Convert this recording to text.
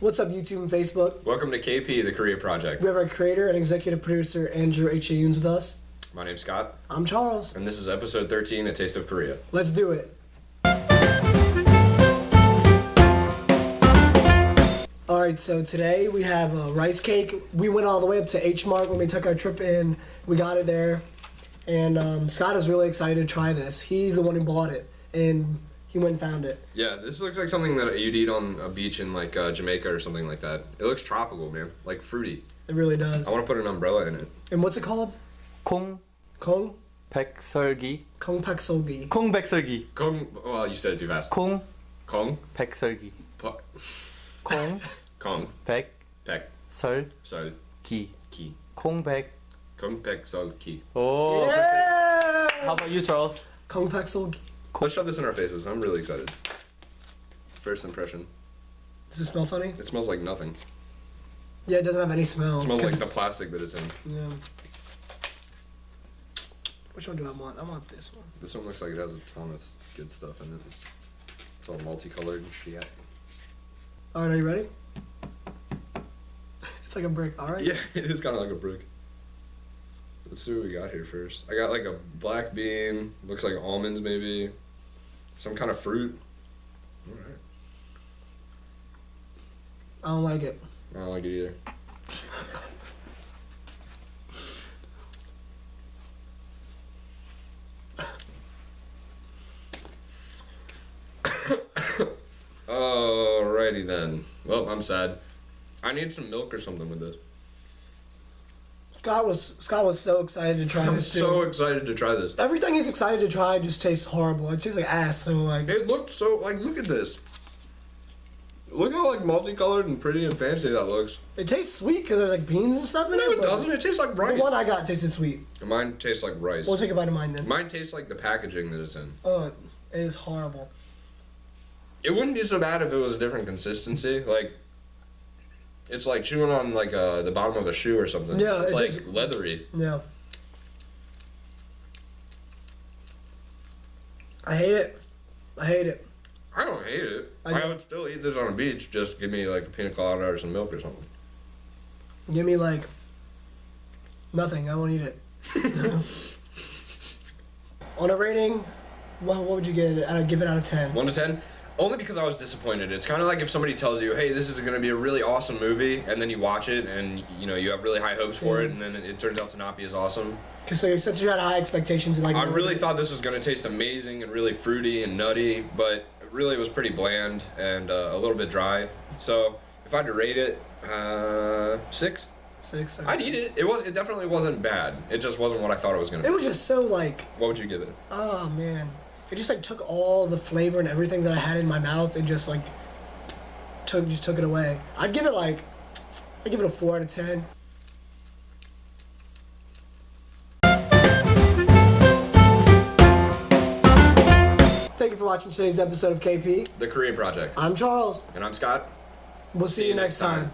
What's up, YouTube and Facebook? Welcome to KP, the Korea Project. We have our creator and executive producer, Andrew H. A. Yoons, with us. My name's Scott, I'm Charles. and this is episode 13, A Taste of Korea. Let's do it. All right, so today we have a rice cake. We went all the way up to H Mart when we took our trip in. We got it there, and um, Scott is really excited to try this. He's the one who bought it, and he went and found it. Yeah, this looks like something that you'd eat on a beach in like uh, Jamaica or something like that. It looks tropical, man, like fruity. It really does. I want to put an umbrella in it. And what's it called? 콩 Kong? 백설기 Kong Pak Sogi. 콩 백설기 Kong, well, you said it too fast. 콩 Kong, 백설기 pu- 콩 Kong, 백설기 pek, sol, ki. 콩백 Kong, pek, sol, ki. 오 perfect. Yeah! How about you Charles? Kong Pak Sogi. Let's shove this in our faces. I'm really excited. First impression. Does it smell funny? It smells like nothing. Yeah, it doesn't have any smell. It smells like the plastic that it's in. Yeah. Which one do I want? I want this one. This one looks like it has a ton of good stuff in it. It's, it's all multicolored and shit. All right, are you ready? It's like a brick. All right. Yeah, it is kind of like a brick. Let's see what we got here first. I got like a black bean, looks like almonds maybe, some kind of fruit. Alright. I don't like it. I don't like it either. Alrighty then. Well, I'm sad. I need some milk or something with this. Scott was Scott was so excited to try I'm this too. so excited to try this. Everything he's excited to try just tastes horrible. It tastes like ass. So like, It looked so like look at this. Look how like multicolored and pretty and fancy that looks. it tastes sweet because there's like beans and stuff in No, it. it doesn't. It tastes like rice. The one I got tasted sweet. Mine tastes like rice. We'll take a bite of mine then. Mine tastes like the packaging that it's in. Oh, it is horrible. It wouldn't be so bad if it was a different consistency. Like, it's like chewing on like uh, the bottom of a shoe or something. Yeah, it's it like just- leathery. Yeah. I hate it. I hate it. I don't hate it. I I, would still eat this on a beach. Just give me like a pina colada or some milk or something. Give me like nothing. I won't eat it. On a rating, what, what would you get? it? I'd give it out of ten. One to ten. Only because I was disappointed. It's kind of like if somebody tells you, "Hey, this is going to be a really awesome movie," and then you watch it, and you know you have really high hopes for it, and then it, it turns out to not be as awesome. Cause so you you had high expectations and like. I really thought this was going to taste amazing and really fruity and nutty, but really it was pretty bland and uh, a little bit dry. So if I had to rate it, uh, six. six. I'd eat it. It was. It definitely wasn't bad. It just wasn't what I thought it was going to. be. It was just so like, What would you give it? oh man, it just like took all the flavor and everything that I had in my mouth and just like took just took it away. I'd give it like, I'd give it a four out of ten. Thank you for watching today's episode of KP. The Korean Project. I'm Charles. And I'm Scott. We'll see, you next time.